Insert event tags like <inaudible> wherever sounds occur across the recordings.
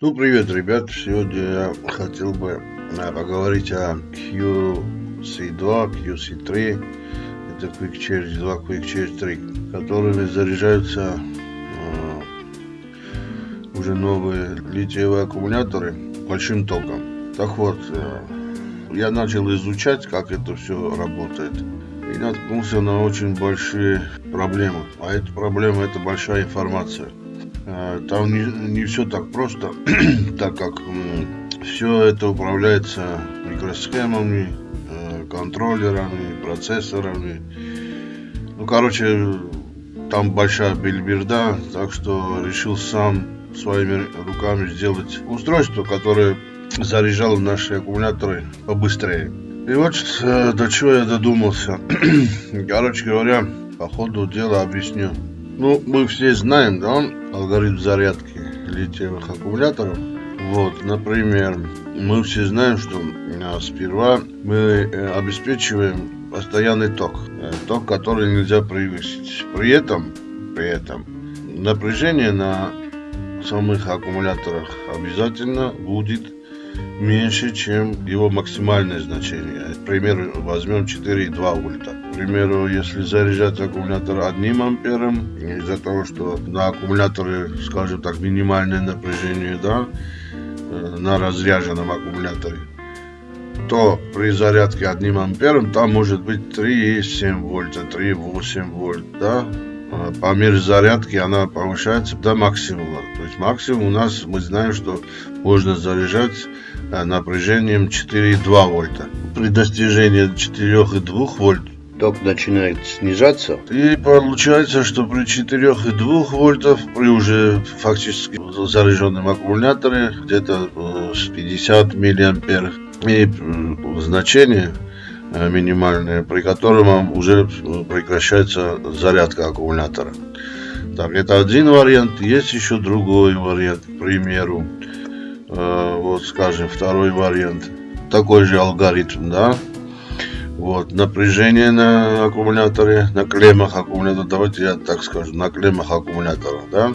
Ну, привет, ребят. Сегодня я хотел бы а, поговорить о QC2, QC3. Это Quick Charge 2, Quick Charge 3, которыми заряжаются э, уже новые литиевые аккумуляторы большим током. Так вот, э, я начал изучать, как это все работает. И наткнулся на очень большие проблемы. А эта проблема – это большая информация. Э, там не, не все так просто, <clears throat> так как все это управляется микросхемами, э, контроллерами, процессорами. Ну, короче, там большая бельберда, так что решил сам своими руками сделать устройство, которое заряжало наши аккумуляторы побыстрее. И вот э, до чего я додумался. <clears throat> Короче говоря, по ходу дела объясню. Ну, мы все знаем, да, алгоритм зарядки литиевых аккумуляторов. Вот, например, мы все знаем, что а, сперва мы э, обеспечиваем постоянный ток, э, ток, который нельзя превысить. При этом, при этом напряжение на самых аккумуляторах обязательно будет меньше, чем его максимальное значение. К примеру, возьмем 4,2 вольта. К примеру, если заряжать аккумулятор 1 ампером, из-за того, что на аккумуляторе, скажем так, минимальное напряжение, да, э, на разряженном аккумуляторе, то при зарядке 1 ампером там может быть 3,7 вольта, 3,8 вольт, да, по мере зарядки она повышается до максимума. То есть максимум у нас, мы знаем, что можно заряжать э, напряжением 4,2 вольта. При достижении 4,2 вольт ток начинает снижаться. И получается, что при 4,2 вольтов, при уже фактически заряженном аккумуляторе, где-то э, с 50 миллиампер, и э, значение Э, минимальные, при котором уже э, прекращается зарядка аккумулятора. Так, это один вариант. Есть еще другой вариант, к примеру. Э, вот, скажем, второй вариант. Такой же алгоритм, да. Вот, напряжение на аккумуляторе, на клеммах аккумулятора, давайте я так скажу, на клеммах аккумулятора, да.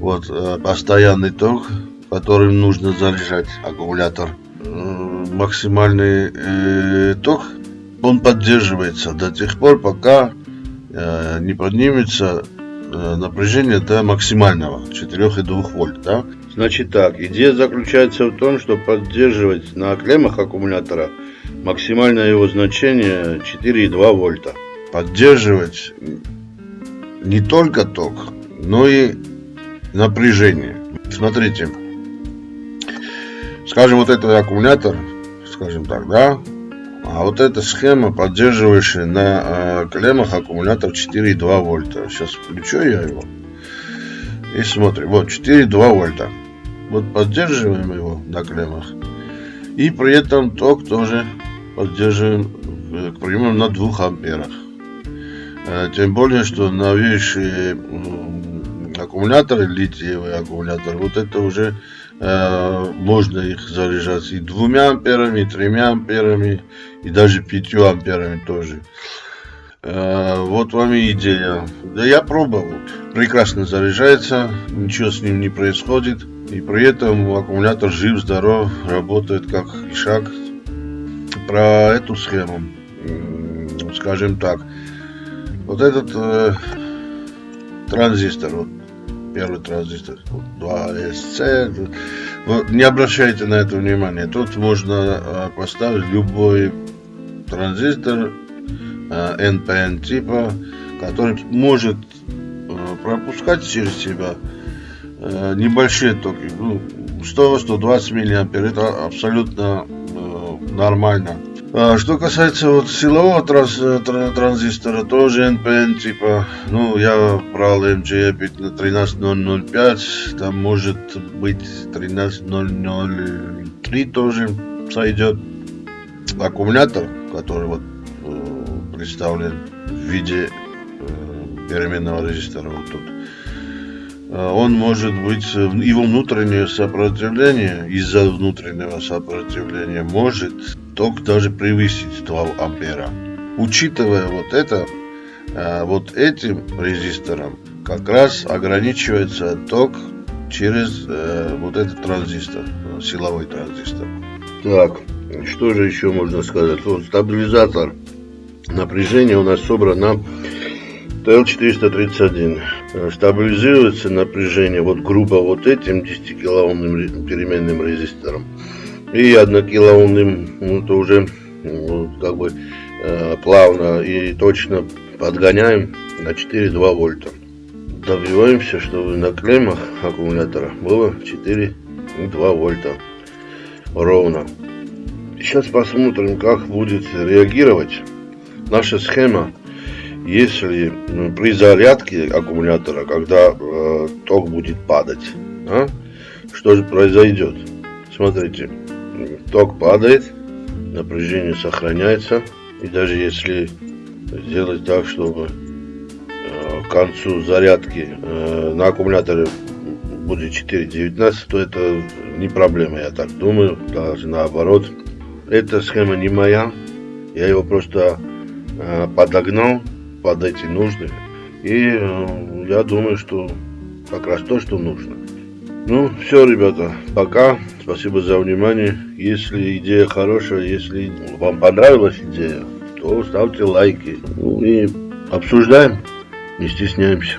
Вот, постоянный ток, которым нужно заряжать аккумулятор максимальный э, ток, он поддерживается до тех пор, пока э, не поднимется э, напряжение до максимального 4,2 вольт. Да? Значит так, идея заключается в том, что поддерживать на клеммах аккумулятора максимальное его значение 4,2 вольта. Поддерживать не только ток, но и напряжение. Смотрите, скажем, вот этот аккумулятор скажем так, да. А вот эта схема, поддерживающая на э, клеммах аккумулятор 4,2 вольта. Сейчас включу я его. И смотрим. Вот 4,2 вольта. Вот поддерживаем его на клеммах. И при этом ток тоже поддерживаем, э, к примеру, на 2 амперах. Э, тем более, что новейшие аккумуляторы, литиевые аккумуляторы, вот это уже Э, можно их заряжать и двумя амперами, и тремя амперами, и даже пятью амперами тоже. Э, вот вам и идея. Да я пробовал. Прекрасно заряжается, ничего с ним не происходит. И при этом аккумулятор жив, здоров, работает как и шаг. Про эту схему, скажем так, вот этот э, транзистор, вот первый транзистор 2SC. Вот, не обращайте на это внимание. Тут можно а, поставить любой транзистор NPN а, типа, который может а, пропускать через себя небольшие токи. Ну, 100-120 миллиампер. Это абсолютно нормально. А, что касается вот силового транс, транзистора, тоже NPN типа, ну, я брал MJ 13005, там может быть 13003 тоже сойдет. Аккумулятор, который вот э, представлен в виде э, переменного резистора вот тут, э, он может быть, его внутреннее сопротивление, из-за внутреннего сопротивления может ток даже превысить 2 ампера. Учитывая вот это, э, вот этим резистором как раз ограничивается ток через э, вот этот транзистор, силовой транзистор. Так, что же еще можно сказать? Вот стабилизатор напряжения у нас собран на TL431. Стабилизируется напряжение вот грубо вот этим 10 килоомным переменным резистором. И 1 килоомным, ну, то уже ну, как бы э, плавно и точно подгоняем на 4,2 вольта. Добиваемся, чтобы на клеммах аккумулятора было 4,2 вольта ровно. Сейчас посмотрим, как будет реагировать наша схема, если ну, при зарядке аккумулятора, когда э, ток будет падать. А? Что же произойдет? Смотрите, ток падает, напряжение сохраняется. И даже если сделать так, чтобы э, к концу зарядки э, на аккумуляторе будет 4.19, то это не проблема, я так думаю, даже наоборот. Эта схема не моя, я его просто э, подогнал под эти нужды. И я думаю, что как раз то, что нужно. Ну, все, ребята, пока. Спасибо за внимание. Если идея хорошая, если вам понравилась идея, то ставьте лайки. Ну и обсуждаем, не стесняемся.